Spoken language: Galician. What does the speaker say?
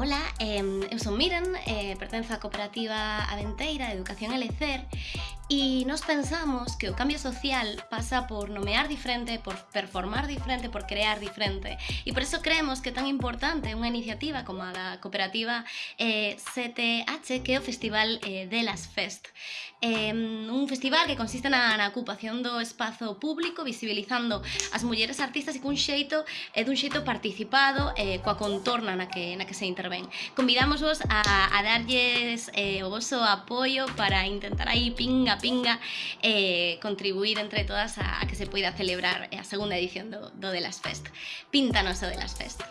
Ola, eh, eu son Miren, eh, cooperativa Aventeira de Educación Elecer E nos pensamos que o cambio social pasa por nomear diferente, por performar diferente, por crear diferente. E por eso creemos que é tan importante unha iniciativa como a da cooperativa eh, CTH, que é o Festival eh, de las Fest. Eh, un festival que consiste na, na ocupación do espazo público, visibilizando as mulleres artistas e cun xeito, eh, dun xeito participado eh, coa contorna na que, na que se intervén. Convidamos vos a, a darlles eh, o vosso apoio para intentar aí pinga pinga eh, contribuir entre todas a, que se poida celebrar a segunda edición do, do de las Fest. Píntanos o las Fest.